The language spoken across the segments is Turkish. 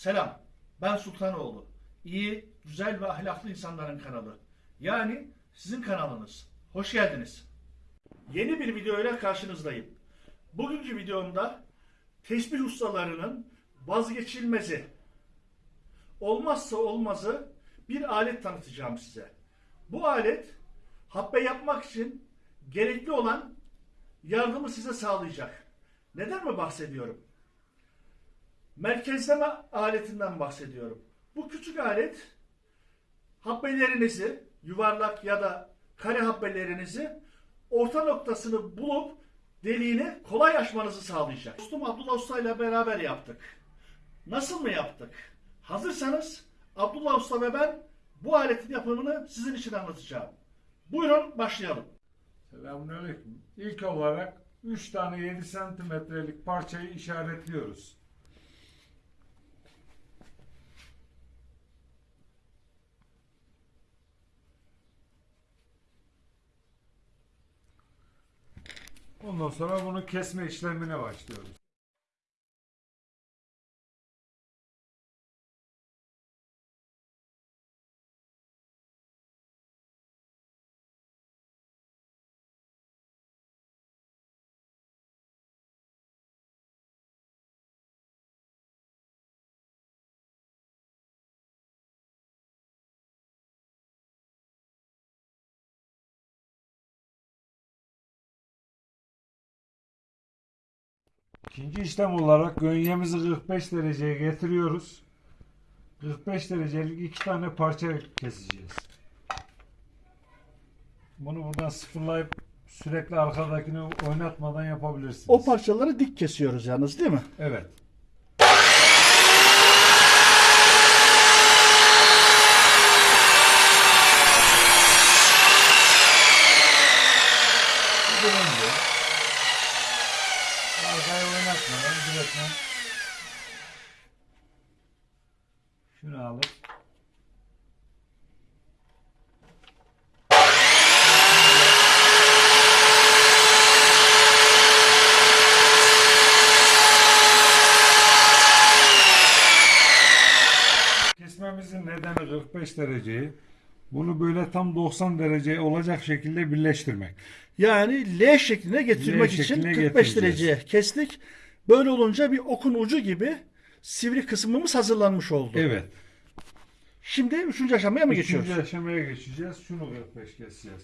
Selam. Ben Sultanoğlu. İyi, güzel ve ahlaklı insanların kanalı. Yani sizin kanalınız. Hoş geldiniz. Yeni bir video ile karşınızdayım. Bugünkü videomda tesbih ustalarının vazgeçilmezi, olmazsa olmazı bir alet tanıtacağım size. Bu alet habbe yapmak için gerekli olan yardımı size sağlayacak. Neden mi bahsediyorum? Merkezleme aletinden bahsediyorum. Bu küçük alet habbelerinizi, yuvarlak ya da kare habbelerinizi orta noktasını bulup deliğini kolay açmanızı sağlayacak. Dostum Abdullah Usta ile beraber yaptık. Nasıl mı yaptık? Hazırsanız Abdullah Usta ve ben bu aletin yapımını sizin için anlatacağım. Buyurun başlayalım. Selamünaleyküm. İlk olarak 3 tane 7 santimetrelik parçayı işaretliyoruz. Ondan sonra bunu kesme işlemine başlıyoruz. İkinci işlem olarak gönyemizi 45 dereceye getiriyoruz. 45 derecelik iki tane parça keseceğiz. Bunu buradan sıfırlayıp sürekli arkadakini oynatmadan yapabilirsiniz. O parçaları dik kesiyoruz yalnız değil mi? Evet. Birinci. Arkayı oynatmadan direktmen şunu alıp Kesmemizin nedeni 45 dereceyi. Bunu böyle tam 90 derece olacak şekilde birleştirmek. Yani L şekline getirmek L için şekline 45 getireceğiz. dereceye kestik. Böyle olunca bir okun ucu gibi sivri kısmımız hazırlanmış oldu. Evet. Şimdi üçüncü aşamaya mı geçiyoruz? Üçüncü aşamaya geçeceğiz. Şunu 45 keseceğiz.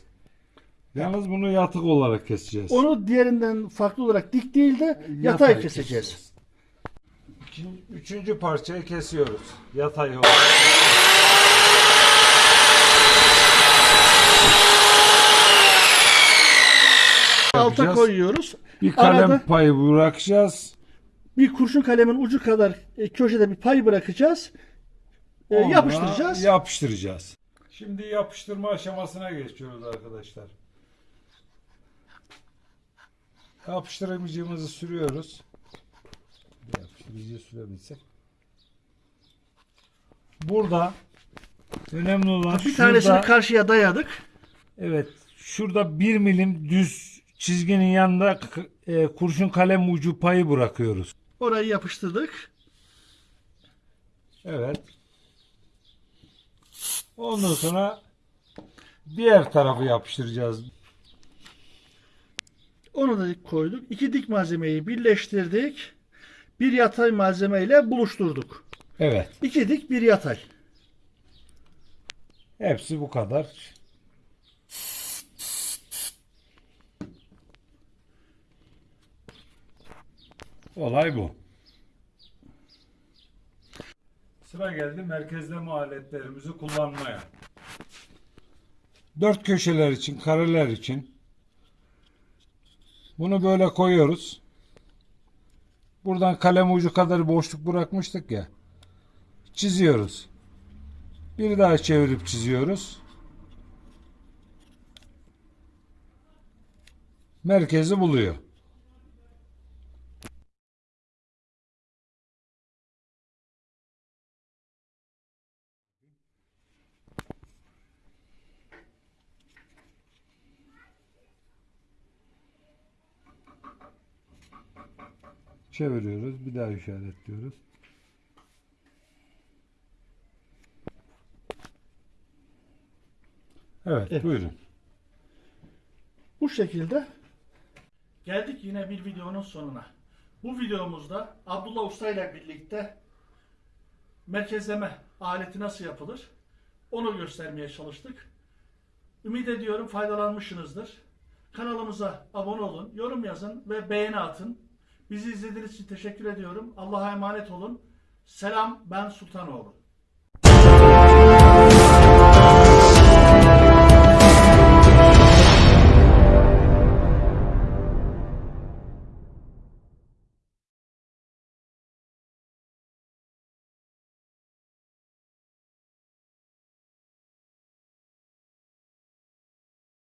Yalnız bunu yatık olarak keseceğiz. Onu diğerinden farklı olarak dik değil de yatay, keseceğiz. İkinci, üçüncü parçayı kesiyoruz. Yatay olarak. Alta koyuyoruz. Bir kalem Arada- payı bırakacağız. Bir kurşun kalemin ucu kadar e, köşede bir pay bırakacağız. E, Ona yapıştıracağız. Yapıştıracağız. Şimdi yapıştırma aşamasına geçiyoruz arkadaşlar. Yapıştırıcımızı sürüyoruz. Yapıştırıcıyı sürebilsek. Burada önemli olan bir tanesini şurada, karşıya dayadık. evet şurada bir milim düz çizginin yanında e, kurşun kalem ucu payı bırakıyoruz. Orayı yapıştırdık. Evet. Ondan sonra diğer tarafı yapıştıracağız. Onu da koyduk. İki dik malzemeyi birleştirdik. Bir yatay malzemeyle buluşturduk. Evet. İki dik bir yatay. Hepsi bu kadar. Olay bu. Sıra geldi merkezleme aletlerimizi kullanmaya. Dört köşeler için, kareler için bunu böyle koyuyoruz. Buradan kalem ucu kadar boşluk bırakmıştık ya. Çiziyoruz. Bir daha çevirip çiziyoruz. Merkezi buluyor. Çeviriyoruz. Bir daha işaretliyoruz. Evet, evet. buyurun. Bu şekilde geldik yine bir videonun sonuna. Bu videomuzda Abdullah Usta ile birlikte merkezleme aleti nasıl yapılır onu göstermeye çalıştık. Ümit ediyorum faydalanmışsınızdır. Kanalımıza abone olun, yorum yazın ve beğeni atın. Bizi izlediğiniz için teşekkür ediyorum. Allah'a emanet olun. Selam ben Sultanoğlu.